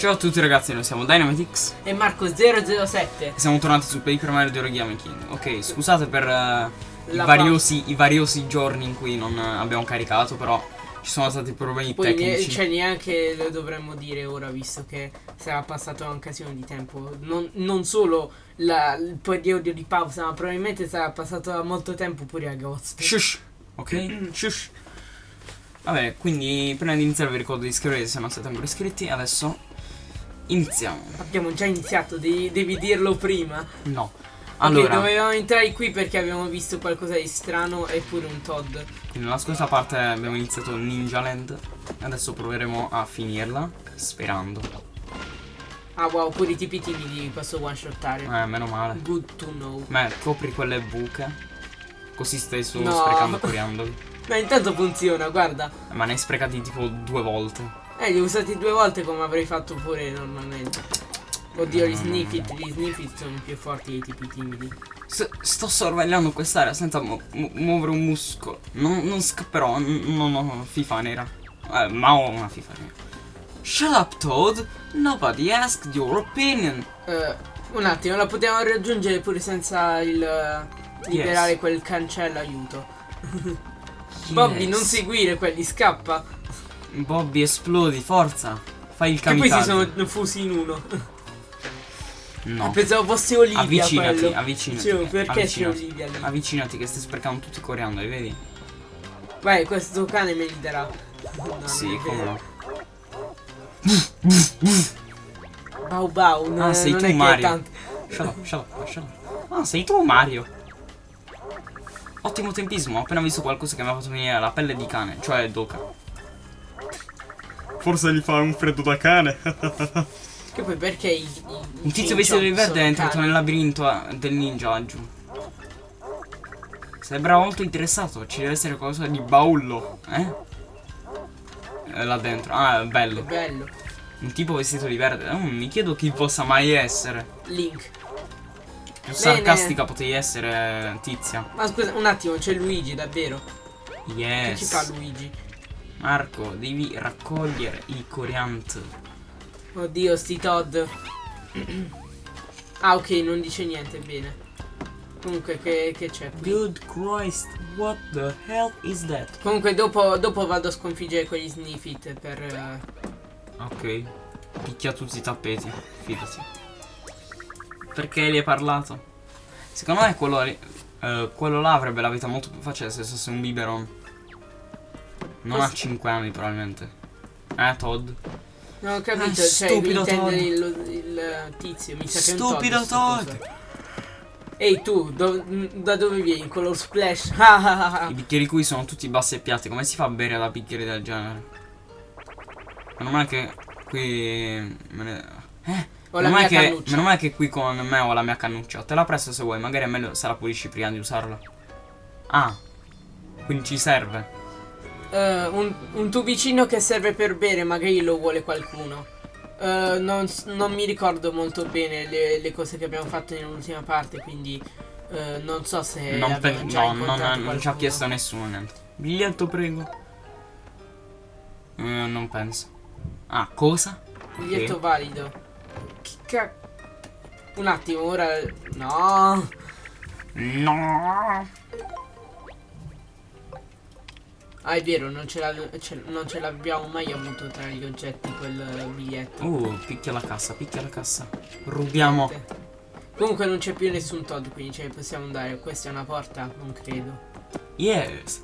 Ciao a tutti ragazzi, noi siamo Dynamitix E Marco007 e siamo tornati su Paper Mario di Origami King. Ok, scusate per eh, i, variosi, i variosi giorni in cui non eh, abbiamo caricato, però ci sono stati problemi Poi tecnici. cioè, neanche lo dovremmo dire ora visto che sarà passato un casino di tempo Non, non solo la- il periodo di pausa ma probabilmente sarà passato molto tempo pure a agosto Shush, ok? Shush. Vabbè, quindi prima di iniziare vi ricordo di iscrivervi se non siete ancora iscritti. Adesso iniziamo. Abbiamo già iniziato, devi, devi dirlo prima No. Allora, dovevamo entrare qui perché abbiamo visto qualcosa di strano e pure un Todd quindi nella scorsa parte abbiamo iniziato Ninja Land. Adesso proveremo a finirla, sperando. Ah wow, pure i tipi timidi posso one shottare Eh, meno male. Good to know Beh, copri quelle buche. Così stai solo No. sprecando coriandoli. Ma intanto funziona, guarda Ma ne hai sprecati tipo due volte. Eh, li ho usati due volte come avrei fatto pure normalmente. Oddio, gli sniffit, gli sniffit sono più forti dei tipi timidi. S- sto sorvegliando quest'area senza mu- mu- muovere un muscolo. Non, non scapperò. Non ho FIFA nera. Eh, ma ho una FIFA nera. Shut up, Toad. Nobody asked your opinion. Eh, un attimo, la potevamo raggiungere pure senza il eh, liberare Yes. quel cancello aiuto. Bobby, non seguire quelli, scappa. Bobby, esplodi, forza. Fai il Che poi si kamikaze. sono fusi in uno. No. Pensavo fosse Olivia Avvicinati, quello. avvicinati. Dicevo, perché c'è. Olivia lì? Avvicinati che stai sprecando tutti i coriandoli, vedi? Vai, questo cane me li darà. No, sì, come no. Bau bau, non, Ah, sei non tu, Mario. Shut up, shut up, shut up. Ah, sei tu Mario. Ottimo tempismo, ho appena visto qualcosa che mi ha fatto venire la pelle di cane, cioè Doka. Forse gli fa un freddo da cane. Che poi perché i, i- Un i tizio vestito di verde è entrato cani? nel labirinto eh, del ninja laggiù. Sembra molto interessato, ci deve essere qualcosa di baullo, eh? Eh, Là dentro, ah, bello. bello. Un tipo vestito di verde, Mm, mi chiedo chi possa mai essere. Link. Più sarcastica potevi essere Tizia. Ma scusa, un attimo, c'è Luigi, davvero. Che ci fa Yes. Luigi? Marco, devi raccogliere i coriant. Oddio, sti Todd. ah, ok, non dice niente, bene. Comunque, che, c'è qui? Good Christ, what the hell is that? Comunque, dopo, dopo vado a sconfiggere quegli sniffit per... eh, Ok, picchia tutti i tappeti, fidati. Perché gli hai parlato? Secondo me quello, eh, quello là avrebbe la vita molto più facile se fosse un biberon. Non ha 5 anni probabilmente. Eh, Todd. Non ho capito, Ah, cioè, stupido Todd. il, il tizio, mi sa che è un Stupido Todd. Ehi tu, do- da dove vieni? Color splash? Ah, ah. I bicchieri qui sono tutti bassi e piatti. Come si fa a bere da bicchieri del genere? Meno male che qui. Me ne... Eh? Ho meno, male che, meno male che qui con me ho la mia cannuccia. Te la presto se vuoi, magari è meglio se la pulisci prima di usarla. Ah, quindi ci serve. Eh, un, un tubicino che serve per bere, magari lo vuole qualcuno. Eh, non, non mi ricordo molto bene le, le cose che abbiamo fatto nell'ultima parte, quindi eh, non so se non, abbiamo pe- già no, non, non ci ha chiesto nessuno niente. Biglietto, prego. Non penso. Ah, cosa? Biglietto Ok. valido. Che ca... Un attimo, ora... No! No. Ah, è vero, non ce, l'abbiamo mai avuto tra gli oggetti quel biglietto. Uh, picchia la cassa, picchia la cassa. Rubiamo. Comunque non c'è più nessun Todd, quindi ce ne possiamo andare. Questa è una porta? Non credo. Yes.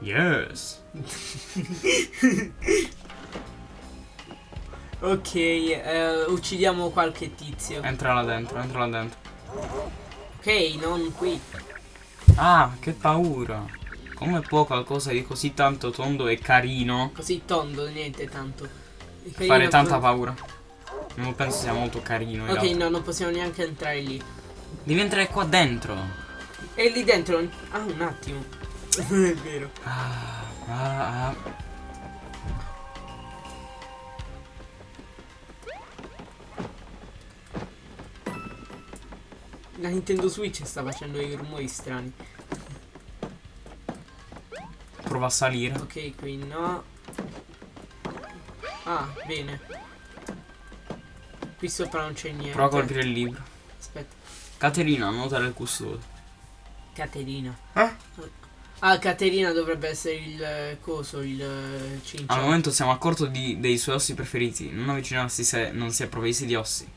Yes. Ok, eh, uccidiamo qualche tizio. Entra là dentro, entra là dentro. Ok, non qui. Ah, che paura. Come può qualcosa di così tanto tondo e carino Così tondo, niente tanto. Fare tanta paura? Non penso sia molto carino. in Ok, no, non possiamo neanche entrare lì. Devi entrare qua dentro. E lì dentro... Ah, un attimo. è vero. Ah, ah, ah. La Nintendo Switch sta facendo dei rumori strani. prova a salire. Ok, qui no. Ah, bene. Qui sopra non c'è niente. Prova a colpire il libro. Aspetta. Caterina, nota del custode. Caterina. Eh? Ah, Caterina dovrebbe essere il eh, coso, il eh, cinccio. Al momento siamo a corto di- dei suoi ossi preferiti. Non avvicinarsi se non si è provvisi di ossi.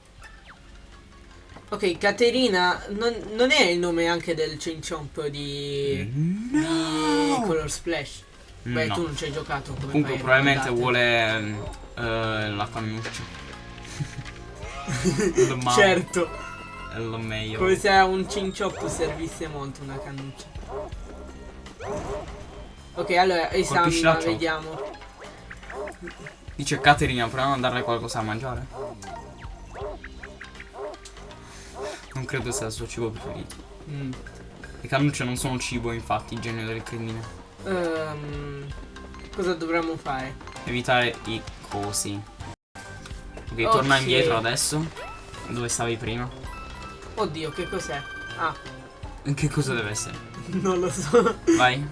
Ok, Caterina non, non è il nome anche del Cinchomp di, di Color Splash. Beh, No. tu non ci hai giocato come Comunque a probabilmente vuole eh, la cannuccia. Certo, È lo meglio. come se a un Cinchomp servisse molto una cannuccia. Ok, allora esamina, vediamo. Dice Caterina, proviamo a darle qualcosa da mangiare. Non credo sia il suo cibo preferito. Mm. Le cannucce non sono cibo, infatti, genio del crimine. Ehm, cosa dovremmo fare? Evitare i cosi. Ok, Ok. torna indietro adesso. Dove stavi prima? Oddio, che cos'è? Ah, Che cosa deve essere? non lo so. Vai.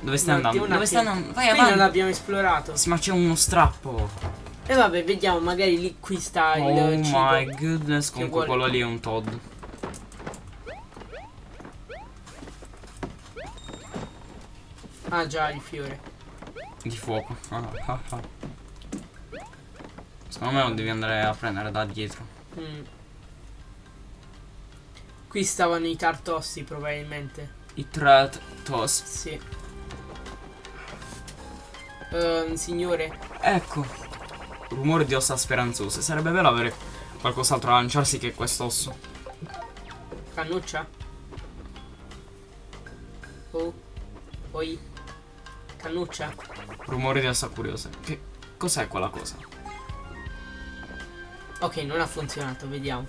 Dove stai andando? Dove stai andando? Vai Qui non avanti. l'abbiamo esplorato. Sì, ma c'è uno strappo. E vabbè, vediamo, magari lì qui sta il Oh cibo. my goodness. Comunque quello lì è un Todd. Ah già, il fiore. Di fuoco. Ah, ah, ah. Secondo me lo devi andare a prendere da dietro. Mm. Qui stavano i tartossi probabilmente. I Threat Toss. Sì. Ehm, signore, Ecco. Rumore di ossa speranzose. Sarebbe bello avere qualcos'altro da lanciarsi che quest'osso. cannuccia? Oh. Poi. Cannuccia? Rumore di ossa curiose. Che cos'è quella cosa? Ok, non ha funzionato, vediamo.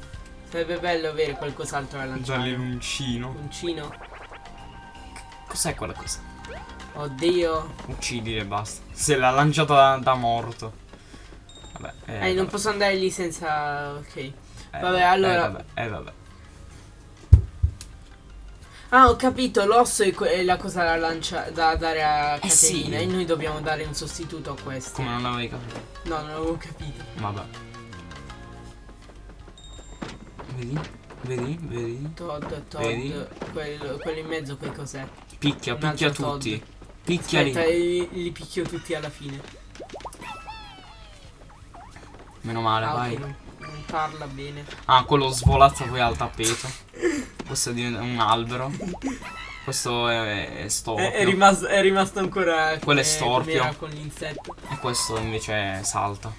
Sarebbe bello avere qualcos'altro da lanciare. Giallinuncino. Uncino. Cos'è quella cosa? Oddio. Uccidile basta. Se l'ha lanciata da, da morto. Vabbè. Eh, Eh, non vabbè. posso andare lì senza... Ok. Eh, vabbè, allora- Eh, vabbè. Eh, vabbè. Ah, ho capito, l'osso è, la cosa da, lancia- da dare a Eh, sì. Caterina e noi dobbiamo dare un sostituto a questo. Come non l'avevi capito? No, non avevo capito. Vabbè. Vedi? Vedi? Vedi? Todd, Todd, Vedi? quello, quello in mezzo che cos'è? Picchia, Un picchia tutti. Todd. Picchiali. Aspetta, li, li picchio tutti alla fine. Meno male, Ah, vai. non, non parla bene. Ah, quello svolazza poi al tappeto. Questo diventa un albero. Questo è, è storpio. È, è rimasto, è rimasto ancora Quello è storpio. con l'insetto. E questo invece salta.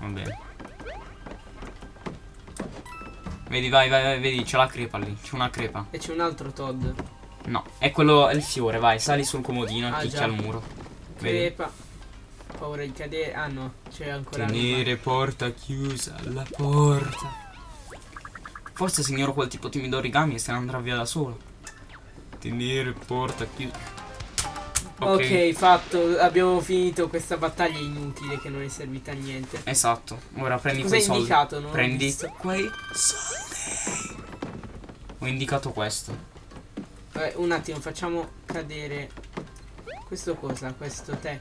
Va bene. Vedi, vai, vai, vai, vedi, c'è la crepa lì. C'è una crepa. E c'è un altro Todd. No, è quello, è il fiore, vai, sali sul comodino e Ah, picchia al muro. Vedi? Crepa. Paura di cadere. Ah no, c'è ancora. Tenere porta chiusa, la porta. Forse signor quel tipo timido origami e se ne andrà via da solo. Tenere porta chiusa. Ok, fatto. Abbiamo finito questa battaglia inutile che non è servita a niente. Esatto. Ora prendi Cosa quei soldi. indicato? Non ho prendi quei soldi. Ho indicato questo. Vabbè, un attimo, facciamo cadere. Questo cosa? Questo tè.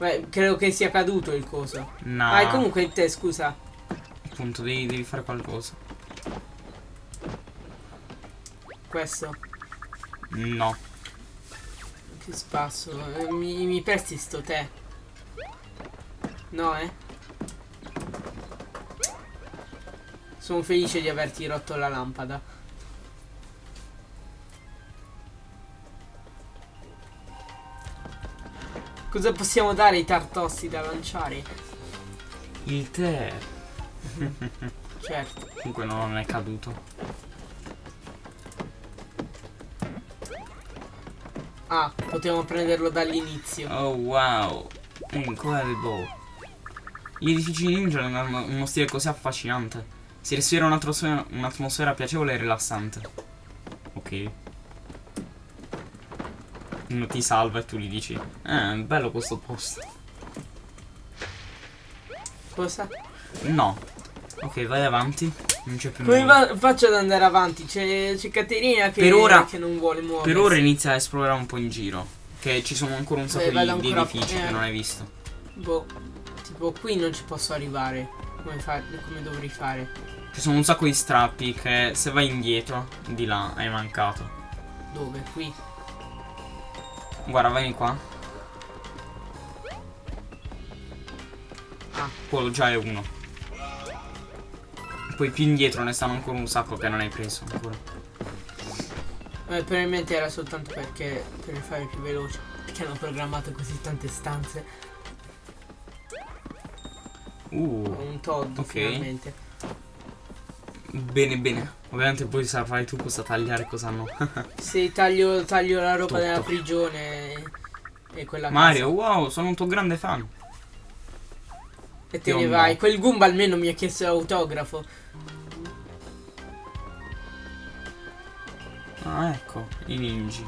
Beh, credo che sia caduto il coso. No. Ah, comunque tè, scusa. Appunto, devi, devi fare qualcosa. Questo. No. Che spasso. Eh, Mi, mi presti sto tè? No, eh? Sono felice di averti rotto la lampada. Cosa possiamo dare ai tartossi da lanciare? Il tè. Certo. Comunque non è caduto. Ah, potevamo prenderlo dall'inizio. Oh wow. Incredible. Gli edifici ninja hanno uno stile così affascinante. Si respira un'atmosfera, un'atmosfera piacevole e rilassante. Ok. Uno ti salva e tu gli dici. Eh, bello questo posto. Cosa? No. Ok, vai avanti. Non c'è più Come nulla. faccio ad andare avanti? C'è, Caterina che, Per ora- che non vuole muoversi. Per ora inizia a esplorare un po' in giro. Che ci sono ancora un sacco Beh, di, di edifici eh. che non hai visto. Boh, tipo qui non ci posso arrivare. Come, fa- come dovrei fare? Ci sono un sacco di strappi che se vai indietro, di là, hai mancato. Dove? Qui. Guarda, vieni qua. Ah. Quello già è uno. Poi più indietro ne stanno ancora un sacco che non hai preso ancora. Eh, probabilmente era soltanto perché per fare più veloce. Perché hanno programmato così tante stanze. Uh, un Todd ok. finalmente. Bene bene. Ovviamente poi saprai tu cosa tagliare, cosa no. Se taglio, taglio la roba Tutto. della prigione e, quella Mario, casa. wow, sono un tuo grande fan. E te io ne no. vai. Quel Goomba almeno mi ha chiesto l'autografo. Ah, ecco, i ninji.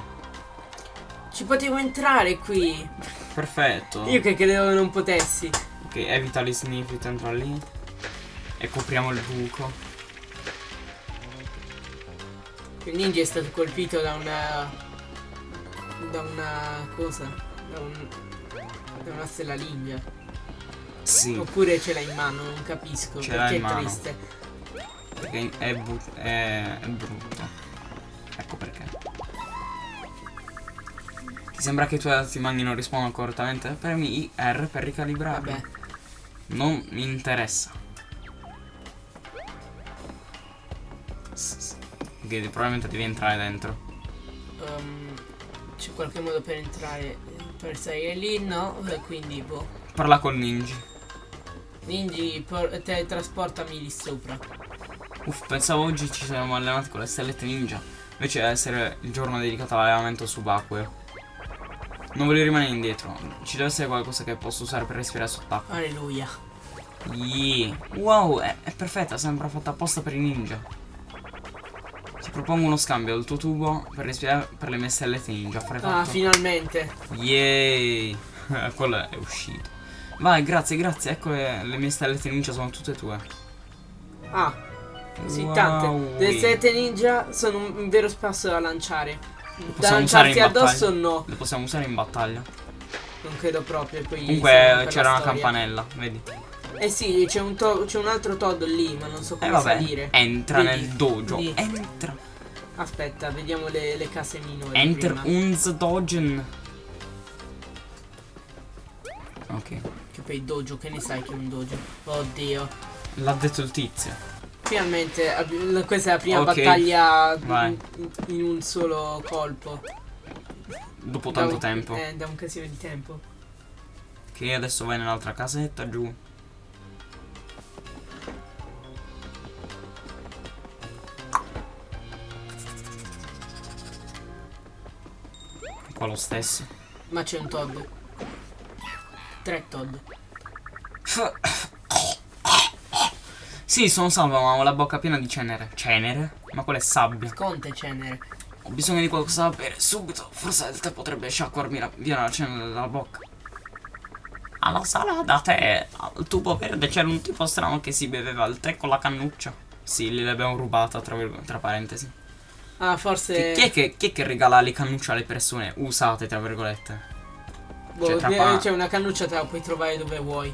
Ci potevo entrare qui. Perfetto. Io che credevo non potessi. Ok, evita gli sniffit, entra lì. E copriamo il buco. Il ninja è stato colpito da una. da una cosa. Da un. da una stella ninja. Sì, Oppure ce l'ha in mano, non capisco. Ce perché è mano. triste. perché è, è, è brutto. Ecco perché. Ti sembra che i tuoi altri magni non rispondano correttamente? Premi R per ricalibrarli. Vabbè. Non mi interessa. Ok, probabilmente devi entrare dentro. Ehm, c'è qualche modo per entrare. Per salire lì? No. Quindi boh. Parla col ninja. Ninji, por- teletrasportami lì sopra. Uff, pensavo oggi ci saremmo allenati con le stellette ninja. Invece deve essere il giorno dedicato all'allenamento subacqueo. Non voglio rimanere indietro. Ci deve essere qualcosa che posso usare per respirare sott'acqua. Alleluia. Yeah. Wow, è, è perfetta, sembra fatta apposta per i ninja. Propongo uno scambio del tuo tubo per per le mie stellette ninja. Fare Ah, fatto? finalmente. Yay! Quello è uscito. Vai, grazie, grazie. Ecco le, le mie stellette ninja sono tutte tue. Ah, sì, Wow. tante. Le sette ninja sono un, un vero spasso da lanciare. Da lanciarti addosso no. Le possiamo usare in battaglia. Non credo proprio. Comunque c'era una campanella, vedi? Eh sì, c'è un, un altro Todd lì, ma non so E come Eh, vabbè, salire. entra Vedi? nel dojo. Vedi? Entra. Aspetta, vediamo le, le case minori. Enter prima. uns dogen. Ok, Che poi dojo, che ne sai che è un dojo? Oddio. l'ha detto il tizio. Finalmente, questa è la prima Ok, battaglia vai. in, in un solo colpo. Dopo Da tanto un- tempo. Eh, da un casino di tempo. Che adesso vai nell'altra casetta giù. Qua lo stesso. Ma c'è un Todd. Tre Todd. Sì, sono salvo, ma ho la bocca piena di cenere. Cenere? Ma quella è sabbia. Conte cenere. Ho bisogno di qualcosa da bere subito. Forse il tè potrebbe sciacquarmi la- via la cenere dalla bocca. Alla sala da tè, al tubo verde, c'era un tipo strano che si beveva il tè con la cannuccia. Sì, gliel'abbiamo rubata, tra, tra parentesi. Ah, Chi, forse. chi è che, chi è che regala le cannucce alle persone usate, tra virgolette? boh, cioè, eh, pa- c'è una cannuccia, te la puoi trovare dove vuoi.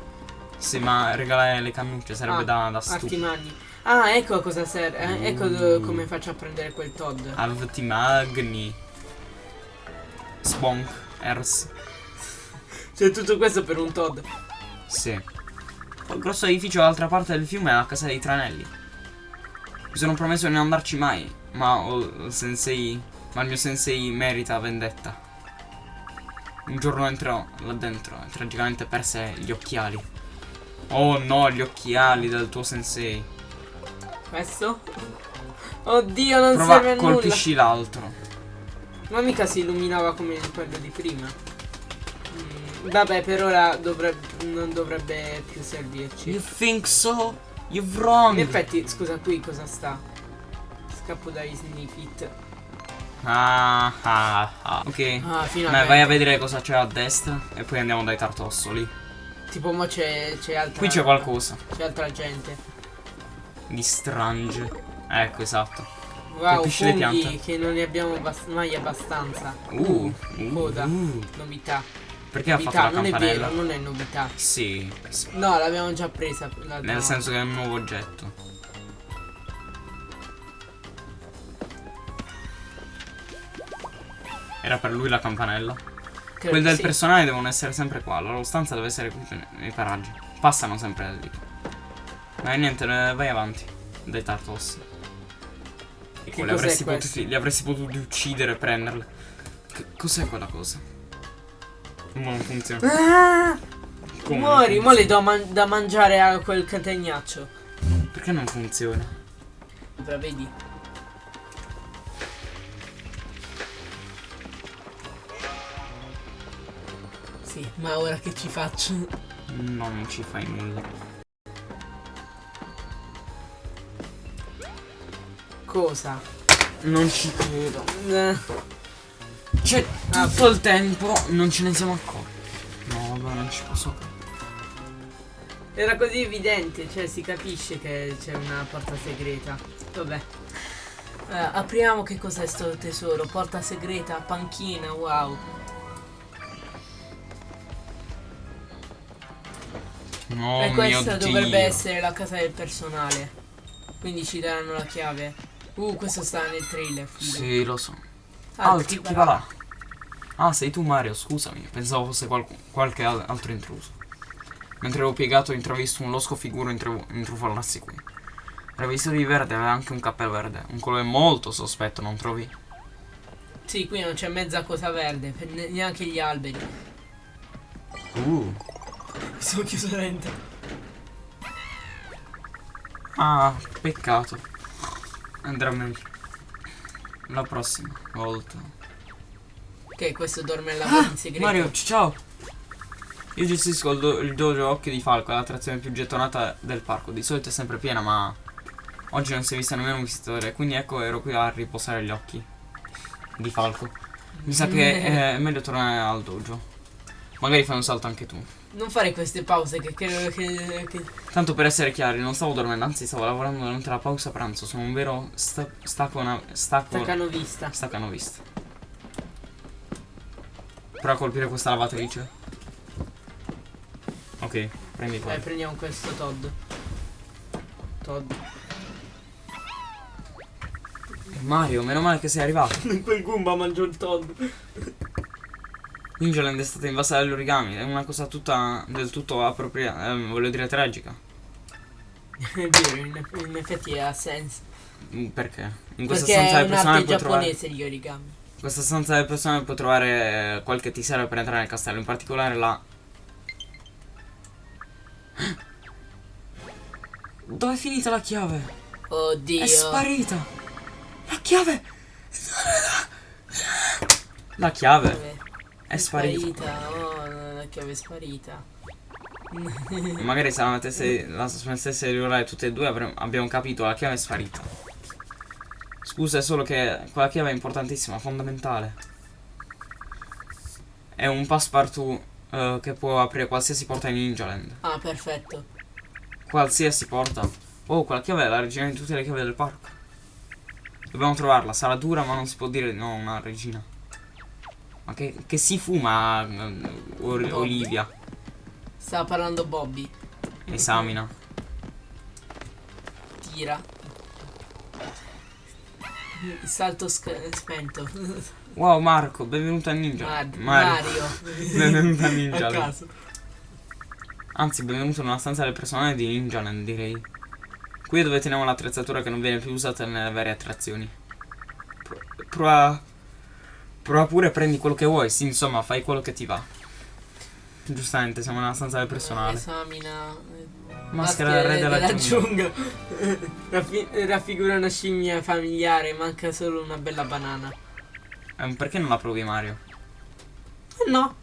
Sì, ma regalare le cannucce sarebbe Ah, da, da Arti stupido. magni. Ah, ecco a cosa serve. eh, ecco Uh. come faccio a prendere quel Todd. Avti magni. Sbonk. Ers. C'è tutto questo per un Todd. Sì. Il grosso edificio dall'altra parte del fiume è la casa dei tranelli. Mi sono promesso di non andarci mai, ma il sensei. Ma il mio sensei merita vendetta. Un giorno entrò là dentro e tragicamente perse gli occhiali. Oh no, gli occhiali del tuo sensei. Questo? Oddio, non Prova, serve colpisci l'altro. Ma mica si illuminava come quello di prima. Mm, vabbè, per ora dovrebbe, non dovrebbe più servirci. You think so? You've wrong. In effetti, scusa, qui cosa sta? Scappo dai sniffit. Ah, ah, ah. Ok. Ah, finalmente. vai a vedere cosa c'è a destra e poi andiamo dai tartossoli. Tipo, mo c'è, c'è altra. Qui c'è qualcosa. C'è altra gente. Di strange. Ecco, esatto. Wow, le piante. che non ne abbiamo mai abbastanza. Uh, uh, coda. uh. Novità. Perché ha fatto Novità, la non è campanella? vero, non è novità. Sì, sì. No, l'abbiamo già presa. Nel senso che è un nuovo oggetto. Era per lui la campanella. Credo Quelli del sì. personale devono essere sempre qua. La loro stanza deve essere qui nei paraggi. Passano sempre da lì. Ma niente, eh, vai avanti. Dai Tartos. E Che li avresti, potuti, li avresti potuti uccidere e prenderle. Che- cos'è quella cosa? Ma non funziona. Ah, Come muori, mo le do man- da mangiare a quel catenaccio. Perché non funziona? Però vedi. Ma ora che ci faccio? No, non ci fai nulla. Cosa? Non ci credo. Eh, Cioè, Ah, tutto il tempo non ce ne siamo accorti. No, vabbè, non ci posso credere. Era così evidente, cioè si capisce che c'è una porta segreta. Vabbè. Eh, apriamo che cos'è sto tesoro. Porta segreta, panchina, wow. No, e questa Dio. dovrebbe essere la casa del personale. Quindi ci daranno la chiave. Uh, questo sta nel trailer. figo. Sì, lo so. Ah, Altri, chi va là? Ah, sei tu Mario, scusami. Pensavo fosse qualcu- qualche al- altro intruso. Mentre ero piegato ho intravisto un losco figuro intru- intrufolarsi qui. Era vestito di verde, aveva anche un cappello verde. Un colore molto sospetto, non trovi? Sì, qui non c'è mezza cosa verde, neanche gli alberi. Uh. Mi sono chiuso dentro. Ah, peccato. Andrà meglio. La prossima volta. Che questo dorme al lavoro in segreto. Mario, ciao! Io gestisco il, do- il dojo Occhio di Falco, l'attrazione più gettonata del parco. Di solito è sempre piena, ma oggi non si è vista nemmeno un visitatore, quindi ecco ero qui a riposare gli occhi di Falco. Mi sa che è meglio tornare al dojo. Magari fai un salto anche tu. Non fare queste pause che credo che, che- Tanto per essere chiari, non stavo dormendo, anzi stavo lavorando durante la pausa pranzo. Sono un vero sta- stacco una, stacco staccano vista. staccanovista. Prova a colpire questa lavatrice. Ok, prendi qua. Dai, prendiamo questo Todd. Todd. Mario, meno male che sei arrivato. Quel Goomba mangiò il Todd. Ninjaland è stata invasa dagli origami, è una cosa tutta del tutto appropriata, eh, voglio dire tragica. È vero, in, in effetti ha senso. Mm, Perché? In questa Perché stanza del personale puoi trovare. gli origami. In questa stanza del personale puoi trovare eh, qualche ti serve per entrare nel castello, in particolare la. Dove è finita la chiave? Oddio. È sparita! La chiave! La chiave Dov'è? è sparita. Oh, la chiave è sparita. Magari se la mettesse, la smettesse di urlare tutte e due avremmo- abbiamo capito, la chiave è sparita. Scusa, è solo che quella chiave è importantissima, fondamentale. È un passepartout eh, che può aprire qualsiasi porta in Ninjaland. Ah, perfetto. Qualsiasi porta. Oh, quella chiave è la regina di tutte le chiavi del parco. Dobbiamo trovarla, sarà dura ma non si può dire no, una regina. Ma che, che si fuma eh, Or- Olivia? Stava parlando Bobby. Esamina. Tira. Il salto spento. Wow Marco, benvenuto a Ninja. Mar- Mario. Mario. benvenuto a A Ninja. caso. Anzi, benvenuto nella stanza del personale di Ninjaland, direi. Qui è dove teniamo l'attrezzatura che non viene più usata nelle varie attrazioni. Pro- prova. Prova pure prendi quello che vuoi. Sì, insomma, fai quello che ti va. Giustamente, siamo nella stanza del personale. Esamina. eh, Maschera del re della giungla. giungla. Raffi- raffigura una scimmia familiare, manca solo una bella banana. Eh, perché non la provi, Mario? Eh no.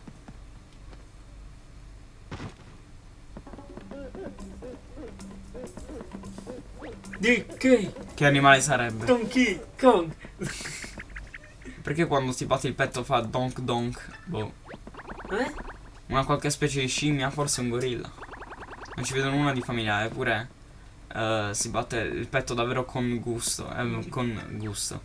Che? Che animale sarebbe? Donkey Kong. Perché quando ti batti il petto fa donk donk? Boh. Eh? Una qualche specie di scimmia, forse un gorilla. Non ci vedo nulla di familiare, eppure eh, si batte il petto davvero con gusto. eh, con gusto.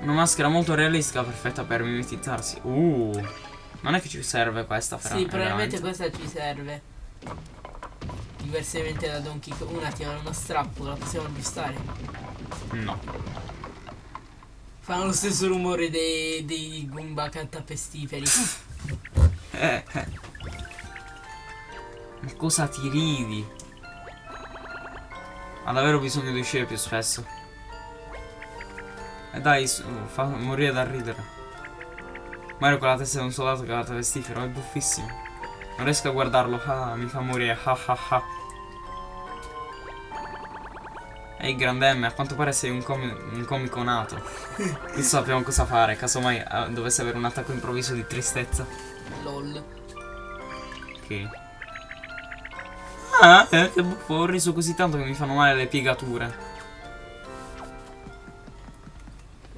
Una maschera molto realistica, perfetta per mimetizzarsi. Uh, non è che ci serve questa, però. Sì, probabilmente veramente- questa ci serve. Diversamente da Donkey Kong. Un attimo, è uno strappo, la possiamo aggiustare. No. Fanno lo stesso rumore dei, dei Goomba cantapestiferi. Eh, eh. Ma cosa ti ridi? Ha davvero bisogno di uscire più spesso. E dai, su, fa morire da ridere. Mario con la testa di un soldato che ha la pestifero, è buffissimo. Non riesco a guardarlo, ah, mi fa morire, ah ah ah. Ehi grande M, a quanto pare sei un, comi- un comico nato. Non sappiamo cosa fare, casomai eh, dovesse avere un attacco improvviso di tristezza. LOL. Che... Ah, eh, che buffo, ho riso così tanto che mi fanno male le piegature.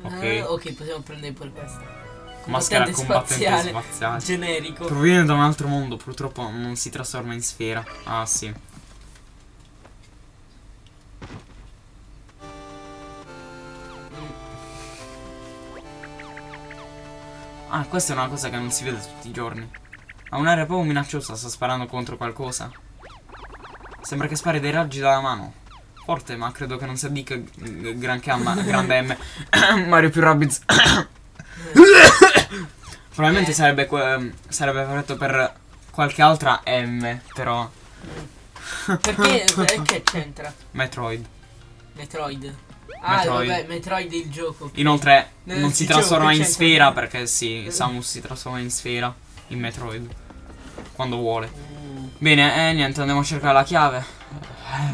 Ok. Ah, ok, possiamo prendere pure questa. Maschera Combattente combattente spaziale. spaziale. Generico. Proviene da un altro mondo, purtroppo non si trasforma in sfera. Ah, sì. Ah, questa è una cosa che non si vede tutti i giorni. Ha un'aria proprio minacciosa, sta sparando contro qualcosa. Sembra che spari dei raggi dalla mano. Forte, ma credo che non si addica granché a ma- grande M. Mario più Rabbids. Probabilmente Eh. sarebbe, sarebbe perfetto per qualche altra M, però. Perché, perché c'entra? Metroid. Metroid. Ah, Metroid. vabbè, Metroid il gioco. Inoltre Eh, non si trasforma in sfera perché sì, Samus si trasforma in sfera in Metroid. Quando vuole. Mm. Bene, eh, niente, andiamo a cercare la chiave.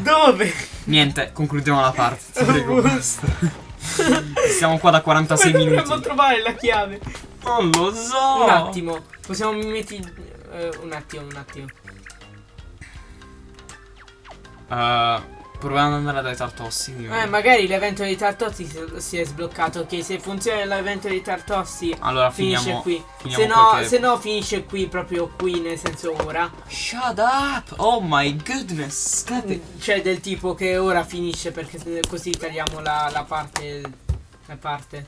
Dove? Niente, concludiamo la parte. Prego. Siamo qua da 46 Dove dovremmo minuti. trovare la chiave? Non lo so. Un attimo. Possiamo metti un attimo, un attimo. Uh, proviamo ad andare dai tartossi. Eh, magari l'evento dei Tartossi si, è sbloccato. Ok, se funziona l'evento dei Tartossi Allora finisce finiamo. qui. finiamo Se no, qualche- se no finisce qui, proprio qui, nel senso ora. Shut up! Oh my goodness! It. Cioè del tipo che ora finisce perché così tagliamo la, la parte. La parte.